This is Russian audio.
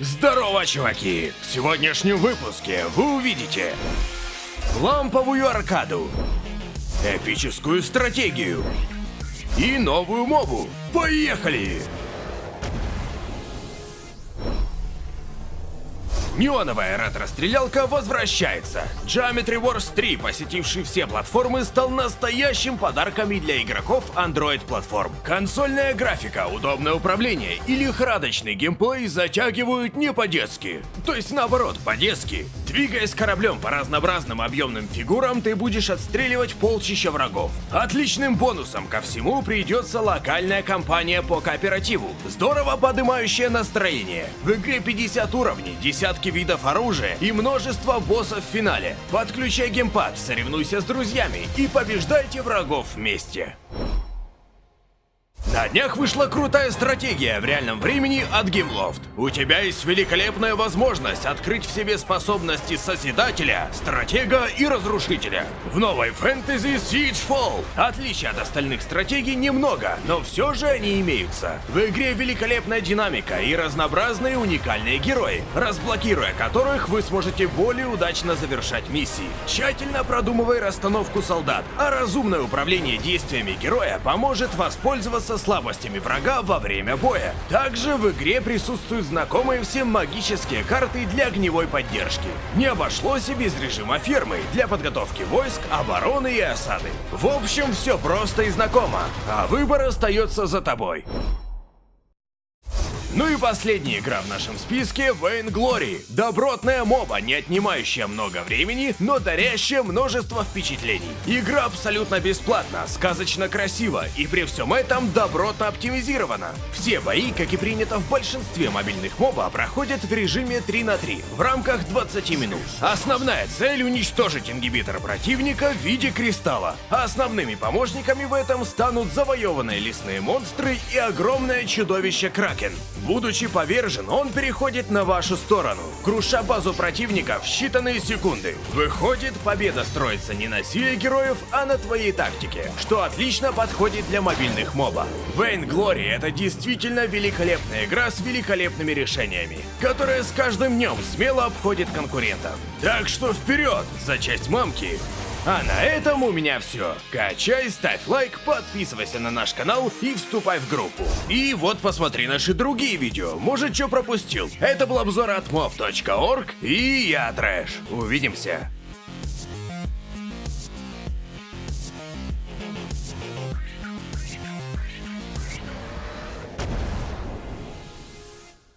Здорово, чуваки! В сегодняшнем выпуске вы увидите ламповую аркаду, эпическую стратегию и новую мобу. Поехали! Неоновая ретро-стрелялка возвращается. Geometry Wars 3, посетивший все платформы, стал настоящим подарком и для игроков Android-платформ. Консольная графика, удобное управление и лихорадочный геймплей затягивают не по-детски. То есть наоборот, по-детски. Двигаясь кораблем по разнообразным объемным фигурам, ты будешь отстреливать полчища врагов. Отличным бонусом ко всему придется локальная кампания по кооперативу, здорово поднимающая настроение. В игре 50 уровней, десятки видов оружия и множество боссов в финале. Подключай геймпад, соревнуйся с друзьями и побеждайте врагов вместе. На днях вышла крутая стратегия в реальном времени от Gameloft. У тебя есть великолепная возможность открыть в себе способности Созидателя, Стратега и Разрушителя. В новой фэнтези Siegefall. Отличий от остальных стратегий немного, но все же они имеются. В игре великолепная динамика и разнообразные уникальные герои, разблокируя которых вы сможете более удачно завершать миссии. Тщательно продумывай расстановку солдат, а разумное управление действиями героя поможет воспользоваться слабостями врага во время боя. Также в игре присутствуют знакомые всем магические карты для огневой поддержки. Не обошлось и без режима фермы для подготовки войск, обороны и осады. В общем, все просто и знакомо, а выбор остается за тобой. Ну и последняя игра в нашем списке Vain Glory. Добротная моба, не отнимающая много времени, но дарящая множество впечатлений. Игра абсолютно бесплатна, сказочно красива и при всем этом добротно оптимизирована. Все бои, как и принято в большинстве мобильных моба, проходят в режиме 3 на 3 в рамках 20 минут. Основная цель уничтожить ингибитор противника в виде кристалла. Основными помощниками в этом станут завоеванные лесные монстры и огромное чудовище Кракен. Будучи повержен, он переходит на вашу сторону, круша базу противника в считанные секунды. Выходит, победа строится не на силе героев, а на твоей тактике, что отлично подходит для мобильных моба. Vain Glory — это действительно великолепная игра с великолепными решениями, которая с каждым днем смело обходит конкурентов. Так что вперед за часть мамки! А на этом у меня все. Качай, ставь лайк, подписывайся на наш канал и вступай в группу. И вот посмотри наши другие видео, может что пропустил. Это был обзор от mob.org и я Трэш. Увидимся.